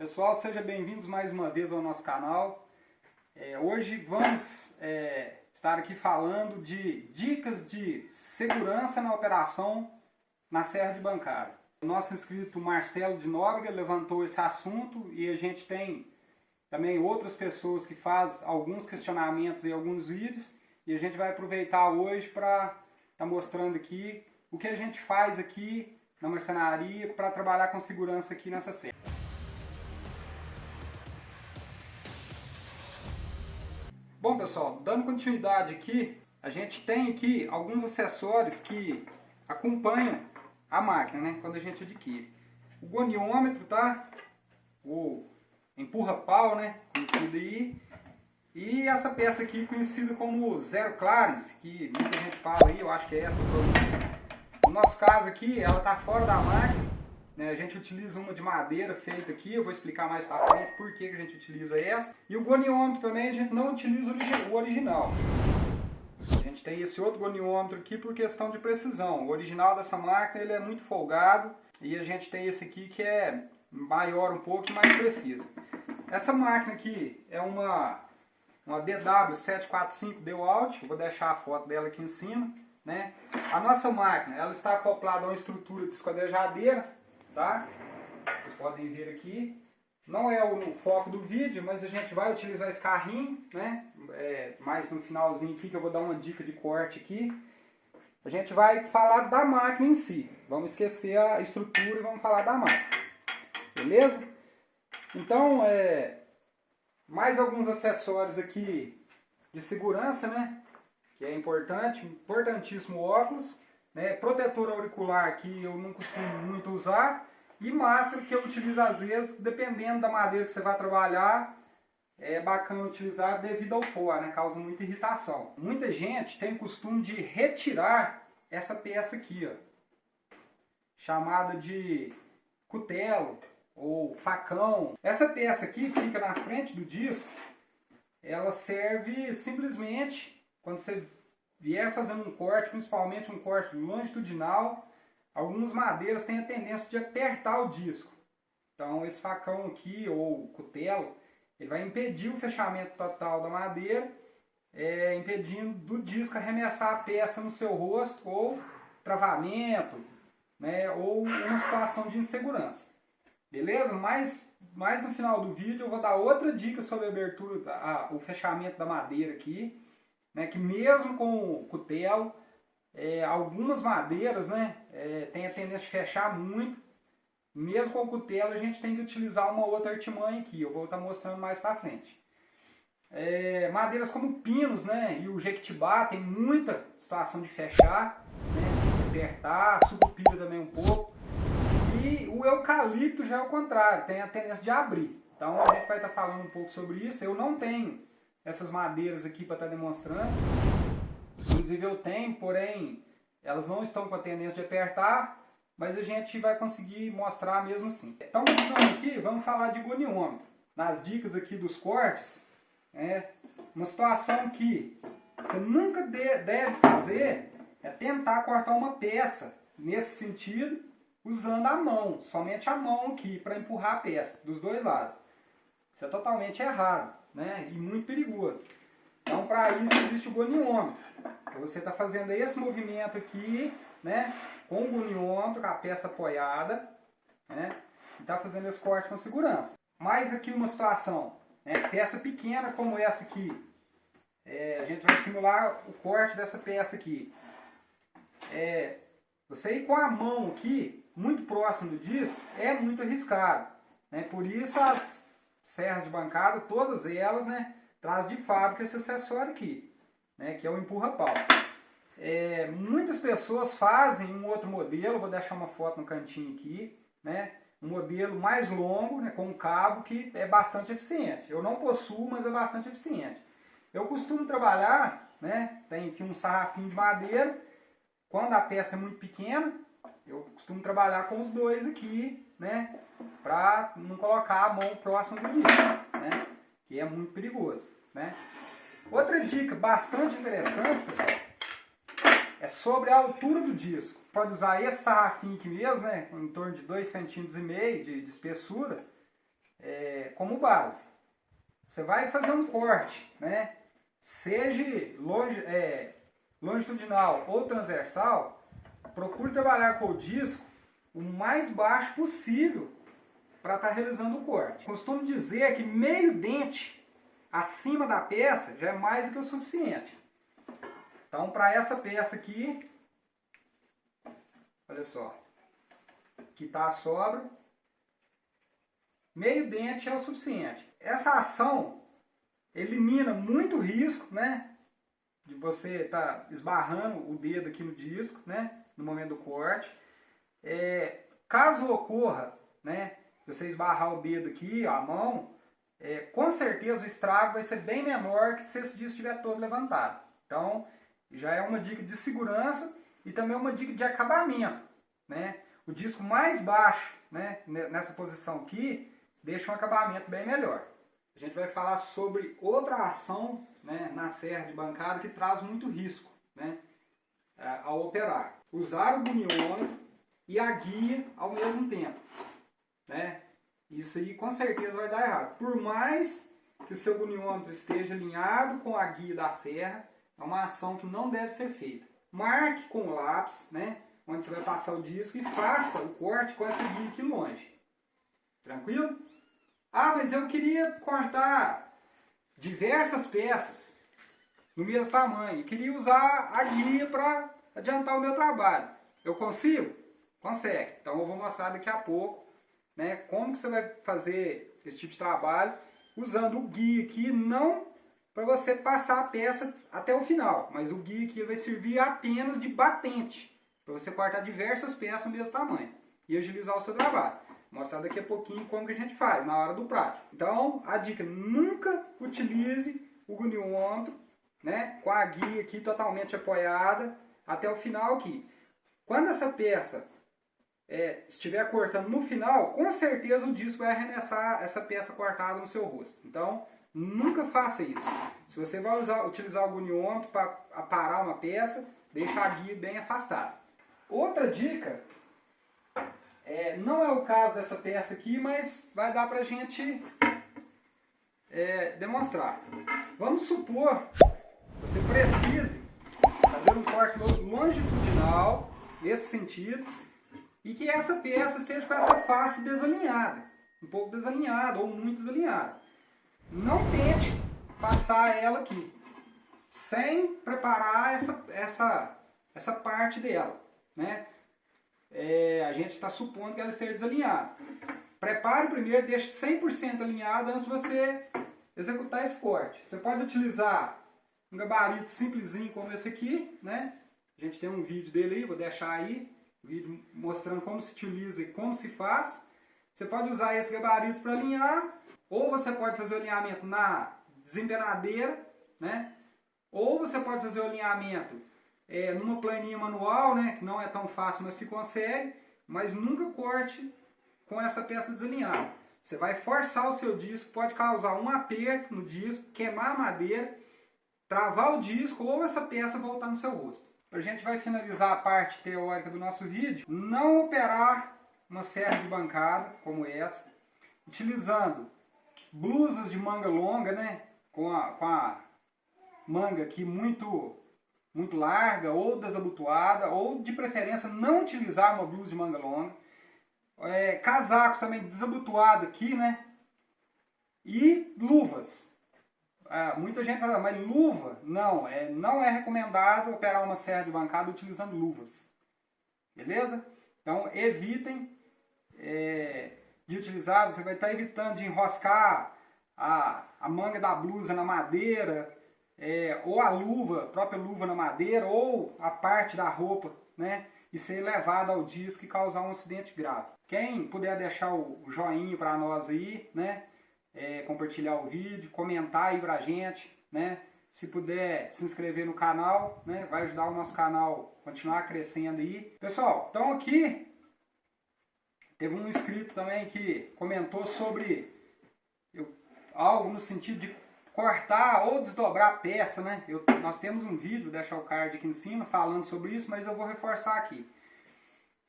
Pessoal, sejam bem-vindos mais uma vez ao nosso canal. É, hoje vamos é, estar aqui falando de dicas de segurança na operação na Serra de Bancada. O nosso inscrito Marcelo de Nóbrega levantou esse assunto e a gente tem também outras pessoas que fazem alguns questionamentos e alguns vídeos e a gente vai aproveitar hoje para estar tá mostrando aqui o que a gente faz aqui na marcenaria para trabalhar com segurança aqui nessa serra. Bom pessoal, dando continuidade aqui, a gente tem aqui alguns acessórios que acompanham a máquina, né, quando a gente adquire. O goniômetro, tá? O empurra-pau, né, conhecido aí. E essa peça aqui conhecida como zero clearance, que muita gente fala aí, eu acho que é essa pronúncia. No nosso caso aqui, ela está fora da máquina? A gente utiliza uma de madeira feita aqui, eu vou explicar mais para frente por que a gente utiliza essa. E o goniômetro também a gente não utiliza o original. A gente tem esse outro goniômetro aqui por questão de precisão. O original dessa máquina ele é muito folgado e a gente tem esse aqui que é maior um pouco e mais preciso. Essa máquina aqui é uma, uma DW745 DeWalt, vou deixar a foto dela aqui em cima. Né? A nossa máquina ela está acoplada a uma estrutura de esquadrejadeira tá? Vocês podem ver aqui. Não é o foco do vídeo, mas a gente vai utilizar esse carrinho, né? É, mais no finalzinho aqui que eu vou dar uma dica de corte aqui. A gente vai falar da máquina em si. Vamos esquecer a estrutura e vamos falar da máquina. Beleza? Então, é, mais alguns acessórios aqui de segurança, né? Que é importante, importantíssimo óculos. Né? Protetor auricular que eu não costumo muito usar. E máscara que eu utilizo às vezes, dependendo da madeira que você vai trabalhar, é bacana utilizar devido ao pó, né? causa muita irritação. Muita gente tem o costume de retirar essa peça aqui, ó, chamada de cutelo ou facão. Essa peça aqui fica na frente do disco, ela serve simplesmente, quando você vier fazendo um corte, principalmente um corte longitudinal, algumas madeiras têm a tendência de apertar o disco. Então esse facão aqui, ou cutelo, ele vai impedir o fechamento total da madeira, é, impedindo do disco arremessar a peça no seu rosto, ou travamento, né, ou uma situação de insegurança. Beleza? Mas, mais no final do vídeo eu vou dar outra dica sobre a abertura, a, o fechamento da madeira aqui, né, que mesmo com o cutelo, é, algumas madeiras né, é, a tendência de fechar muito. Mesmo com o cutelo a gente tem que utilizar uma outra artimanha aqui, eu vou estar mostrando mais para frente. É, madeiras como pinos né, e o jequitibá tem muita situação de fechar, né, apertar, sucupira também um pouco. E o eucalipto já é o contrário, tem a tendência de abrir. Então a gente vai estar falando um pouco sobre isso. Eu não tenho essas madeiras aqui para estar tá demonstrando. Inclusive eu tenho, porém elas não estão com a tendência de apertar, mas a gente vai conseguir mostrar mesmo assim. Então continuando aqui, vamos falar de goniômetro. Nas dicas aqui dos cortes, é uma situação que você nunca deve fazer é tentar cortar uma peça nesse sentido usando a mão, somente a mão aqui para empurrar a peça dos dois lados. Isso é totalmente errado né? e muito perigoso. Então, para isso existe o goniômetro. Você está fazendo esse movimento aqui, né? com o goniômetro, a peça apoiada, né? e está fazendo esse corte com segurança. Mais aqui uma situação, né? peça pequena como essa aqui, é, a gente vai simular o corte dessa peça aqui. É, você ir com a mão aqui, muito próximo do disco, é muito arriscado. Né? Por isso as serras de bancada, todas elas, né, traz de fábrica esse acessório aqui, né, que é o empurra-pau. É, muitas pessoas fazem um outro modelo, vou deixar uma foto no cantinho aqui, né, um modelo mais longo, né, com um cabo que é bastante eficiente. Eu não possuo, mas é bastante eficiente. Eu costumo trabalhar, né, tem aqui um sarrafinho de madeira, quando a peça é muito pequena, eu costumo trabalhar com os dois aqui, né? Para não colocar a mão próximo do disco, né? Que é muito perigoso, né? Outra dica bastante interessante, pessoal, é sobre a altura do disco. Pode usar esse sarrafinho aqui mesmo, né? Em torno de 2,5 cm de, de espessura. é, como base. Você vai fazer um corte, né? seja longe, é, longitudinal ou transversal, procure trabalhar com o disco o mais baixo possível para estar tá realizando o corte. Costumo dizer que meio dente acima da peça já é mais do que o suficiente. Então, para essa peça aqui, olha só, que está a sobra, meio dente é o suficiente. Essa ação elimina muito risco, né? De você estar tá esbarrando o dedo aqui no disco, né? No momento do corte. É, caso ocorra, né? Você esbarrar o dedo aqui, a mão, é, com certeza o estrago vai ser bem menor que se esse disco estiver todo levantado. Então, já é uma dica de segurança e também uma dica de acabamento. Né? O disco mais baixo, né, nessa posição aqui, deixa um acabamento bem melhor. A gente vai falar sobre outra ação né, na serra de bancada que traz muito risco né, ao operar. Usar o buniômetro e a guia ao mesmo tempo. Né? Isso aí com certeza vai dar errado. Por mais que o seu buniômetro esteja alinhado com a guia da serra, é uma ação que não deve ser feita. Marque com o lápis, né, onde você vai passar o disco e faça o corte com essa guia aqui longe. Tranquilo? Ah, mas eu queria cortar diversas peças no mesmo tamanho. E queria usar a guia para adiantar o meu trabalho. Eu consigo? Consegue. Então eu vou mostrar daqui a pouco né, como que você vai fazer esse tipo de trabalho usando o guia aqui, não para você passar a peça até o final, mas o guia aqui vai servir apenas de batente, para você cortar diversas peças do mesmo tamanho e agilizar o seu trabalho. Vou mostrar daqui a pouquinho como que a gente faz na hora do prático. Então, a dica, nunca utilize o goniômetro né, com a guia aqui totalmente apoiada até o final aqui. Quando essa peça é, estiver cortando no final, com certeza o disco vai arremessar essa peça cortada no seu rosto. Então, nunca faça isso. Se você vai usar, utilizar o goniômetro para parar uma peça, deixa a guia bem afastada. Outra dica, é, não é o caso dessa peça aqui, mas vai dar para a gente é, demonstrar. Vamos supor que você precise fazer um corte longitudinal, nesse sentido, e que essa peça esteja com essa face desalinhada, um pouco desalinhada ou muito desalinhada. Não tente passar ela aqui, sem preparar essa, essa, essa parte dela. Né? É, a gente está supondo que ela esteja desalinhada. Prepare primeiro, deixe 100% alinhado antes de você executar esse corte. Você pode utilizar um gabarito simplesinho como esse aqui, né? A gente tem um vídeo dele aí, vou deixar aí vídeo mostrando como se utiliza e como se faz. Você pode usar esse gabarito para alinhar, ou você pode fazer o alinhamento na desempenadeira, né? ou você pode fazer o alinhamento é, numa planinha manual, né? que não é tão fácil, mas se consegue, mas nunca corte com essa peça desalinhada. Você vai forçar o seu disco, pode causar um aperto no disco, queimar a madeira, travar o disco ou essa peça voltar no seu rosto. A gente vai finalizar a parte teórica do nosso vídeo. Não operar uma serra de bancada como essa, utilizando blusas de manga longa, né? Com a, com a manga aqui muito, muito larga ou desabotoada, ou de preferência não utilizar uma blusa de manga longa. É, casacos também desabotoado aqui, né? E luvas. Ah, muita gente fala, mas luva? Não, é, não é recomendado operar uma serra de bancada utilizando luvas. Beleza? Então evitem é, de utilizar, você vai estar evitando de enroscar a, a manga da blusa na madeira, é, ou a luva, a própria luva na madeira, ou a parte da roupa, né? E ser levado ao disco e causar um acidente grave. Quem puder deixar o joinha para nós aí, né? É, compartilhar o vídeo, comentar aí pra gente, né? Se puder se inscrever no canal, né? Vai ajudar o nosso canal a continuar crescendo aí. Pessoal, então aqui teve um inscrito também que comentou sobre eu, algo no sentido de cortar ou desdobrar a peça, né? Eu, nós temos um vídeo, vou deixar o card aqui em cima, falando sobre isso, mas eu vou reforçar aqui.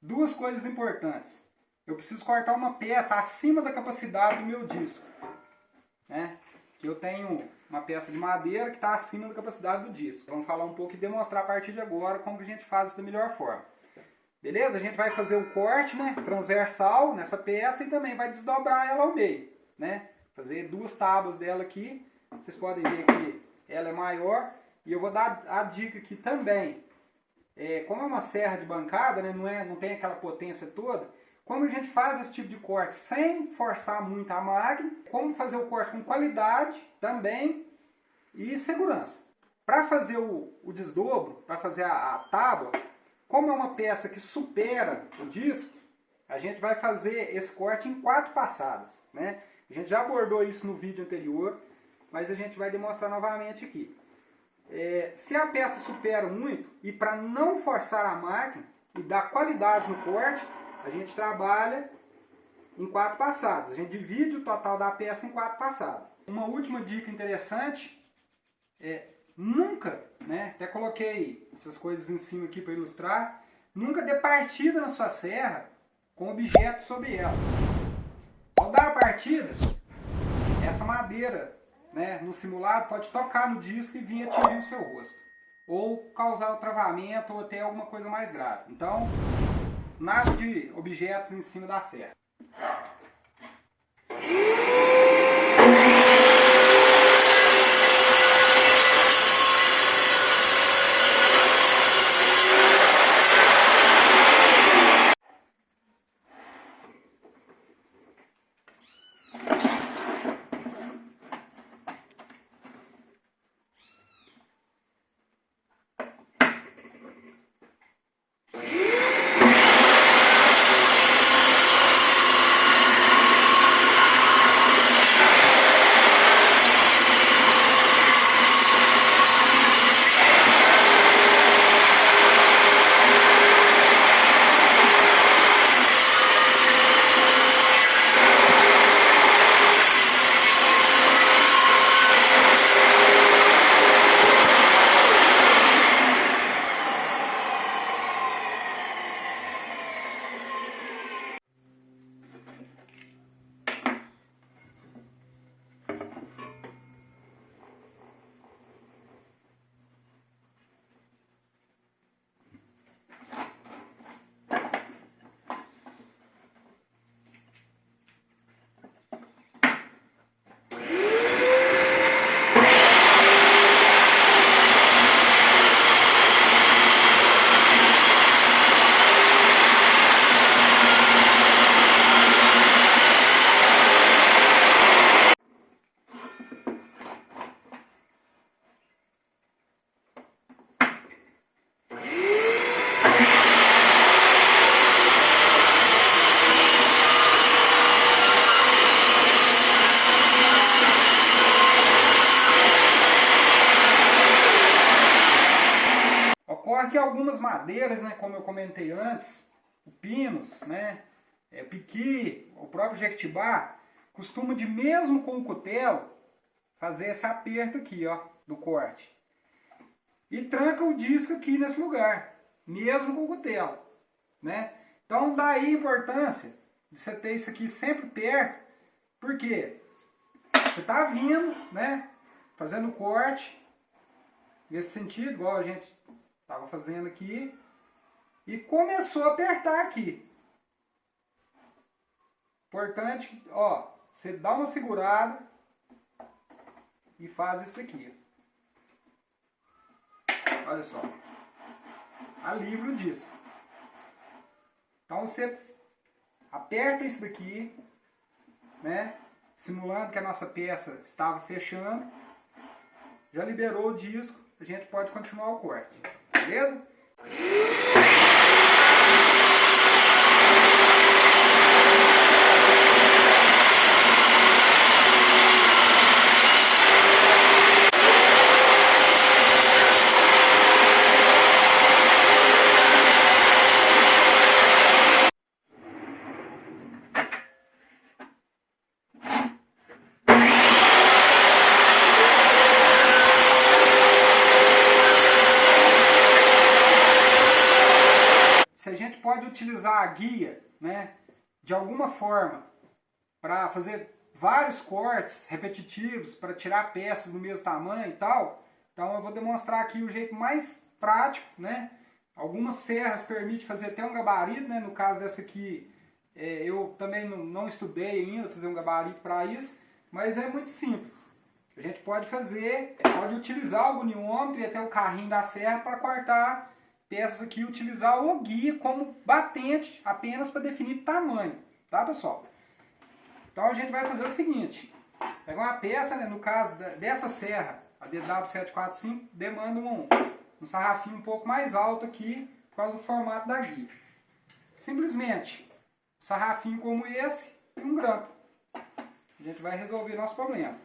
Duas coisas importantes. Eu preciso cortar uma peça acima da capacidade do meu disco. Né? Eu tenho uma peça de madeira que está acima da capacidade do disco. Vamos falar um pouco e demonstrar a partir de agora como que a gente faz isso da melhor forma. Beleza? A gente vai fazer o corte né, transversal nessa peça e também vai desdobrar ela ao meio. Né? Fazer duas tábuas dela aqui. Vocês podem ver que ela é maior. E eu vou dar a dica aqui também. É, como é uma serra de bancada, né, não, é, não tem aquela potência toda, como a gente faz esse tipo de corte sem forçar muito a máquina, como fazer o corte com qualidade também e segurança. Para fazer o, o desdobro, para fazer a, a tábua, como é uma peça que supera o disco, a gente vai fazer esse corte em quatro passadas. Né? A gente já abordou isso no vídeo anterior, mas a gente vai demonstrar novamente aqui. É, se a peça supera muito, e para não forçar a máquina e dar qualidade no corte, a gente trabalha em quatro passadas. A gente divide o total da peça em quatro passadas. Uma última dica interessante é nunca, né, até coloquei essas coisas em cima aqui para ilustrar, nunca dê partida na sua serra com objetos sobre ela. Ao dar a partida, essa madeira né, no simulado pode tocar no disco e vir atingir o seu rosto. Ou causar o travamento ou até alguma coisa mais grave. Então, nada de objetos em cima da serra. que algumas madeiras, né, como eu comentei antes, o pinus, né, é, piqui, o próprio jequitibá, costuma de mesmo com o cutelo fazer esse aperto aqui, ó, do corte. E tranca o disco aqui nesse lugar, mesmo com o cutelo, né? Então daí a importância de você ter isso aqui sempre perto, porque você está vindo, né, fazendo o corte, nesse sentido, igual a gente Estava fazendo aqui e começou a apertar aqui. Importante, ó, você dá uma segurada e faz isso daqui. Olha só. Alivra o disco. Então você aperta isso daqui, né? Simulando que a nossa peça estava fechando. Já liberou o disco, a gente pode continuar o corte beleza? Utilizar a guia, né? de alguma forma para fazer vários cortes repetitivos, para tirar peças do mesmo tamanho e tal, então eu vou demonstrar aqui o jeito mais prático, né? Algumas serras permitem fazer até um gabarito, né? No caso dessa aqui, é, eu também não, não, estudei ainda fazer um gabarito para isso, mas é muito simples. A gente pode fazer, pode utilizar o goniômetro e até o carrinho da serra para cortar peças aqui, utilizar o guia como batente apenas para definir tamanho, tá pessoal? Então a gente vai fazer o seguinte, pegar uma peça, né, no caso dessa serra, a DW745, demanda um, um sarrafinho um pouco mais alto aqui, por causa do formato da guia. Simplesmente, um sarrafinho como esse e um grampo. A gente vai resolver nosso problema.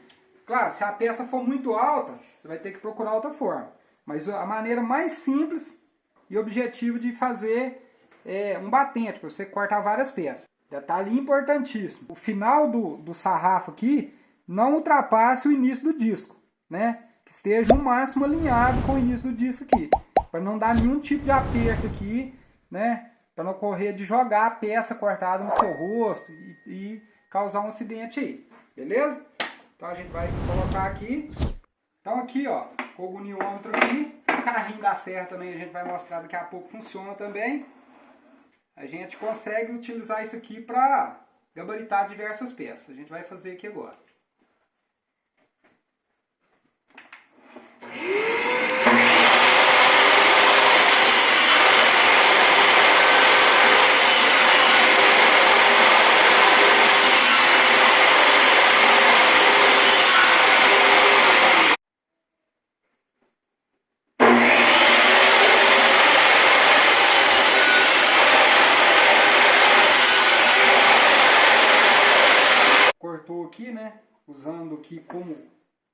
Claro, se a peça for muito alta, você vai ter que procurar outra forma. Mas a maneira mais simples e objetivo de fazer é, um batente, para você cortar várias peças. Detalhe importantíssimo. O final do, do sarrafo aqui não ultrapasse o início do disco. Né? Que esteja no máximo alinhado com o início do disco aqui. Para não dar nenhum tipo de aperto aqui. Né? Para não correr de jogar a peça cortada no seu rosto e, e causar um acidente aí. Beleza? Então a gente vai colocar aqui. Então aqui ó, com o goniômetro aqui. Carrinho da serra também a gente vai mostrar daqui a pouco funciona também a gente consegue utilizar isso aqui para gabaritar diversas peças. A gente vai fazer aqui agora. cortou aqui, né? Usando aqui como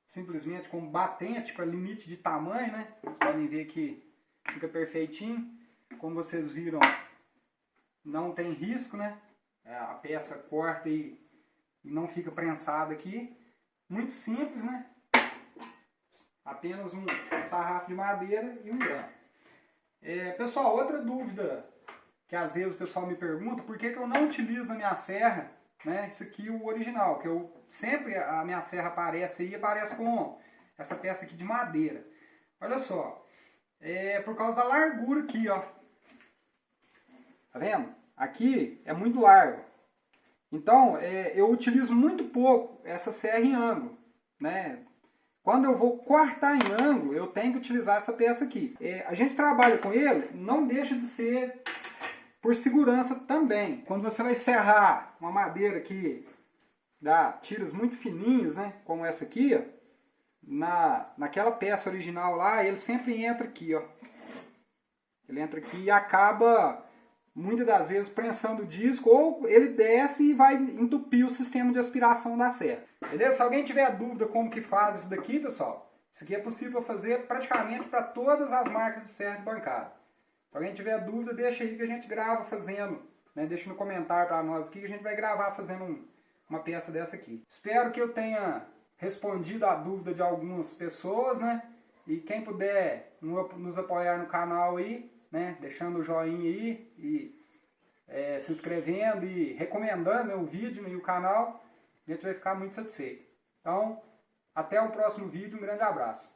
simplesmente como batente para limite de tamanho, né? Vocês podem ver que fica perfeitinho. Como vocês viram, não tem risco, né? É, a peça corta e não fica prensada aqui. Muito simples, né? Apenas um sarrafo de madeira e um grão. É, pessoal, outra dúvida que às vezes o pessoal me pergunta, por que, que eu não utilizo na minha serra né? Isso aqui o original, que eu sempre a minha serra aparece aí, aparece com essa peça aqui de madeira. Olha só, é por causa da largura aqui, ó. Tá vendo? Aqui é muito largo. Então, é, eu utilizo muito pouco essa serra em ângulo, né? Quando eu vou cortar em ângulo, eu tenho que utilizar essa peça aqui. É, a gente trabalha com ele, não deixa de ser por segurança também. Quando você vai serrar uma madeira que dá tiros muito fininhos, né, como essa aqui, ó, na, naquela peça original lá, ele sempre entra aqui, ó. Ele entra aqui e acaba, muitas das vezes, prensando o disco, ou ele desce e vai entupir o sistema de aspiração da serra. Beleza? Se alguém tiver dúvida como que faz isso daqui, pessoal, isso aqui é possível fazer praticamente para todas as marcas de serra de bancada. Se alguém tiver dúvida, deixa aí que a gente grava fazendo. Né? Deixa no comentário para nós aqui que a gente vai gravar fazendo um, uma peça dessa aqui. Espero que eu tenha respondido a dúvida de algumas pessoas, né? E quem puder nos apoiar no canal aí, né? Deixando o joinha aí e é, se inscrevendo e recomendando né, o vídeo e o canal, a gente vai ficar muito satisfeito. Então, até o próximo vídeo, um grande abraço.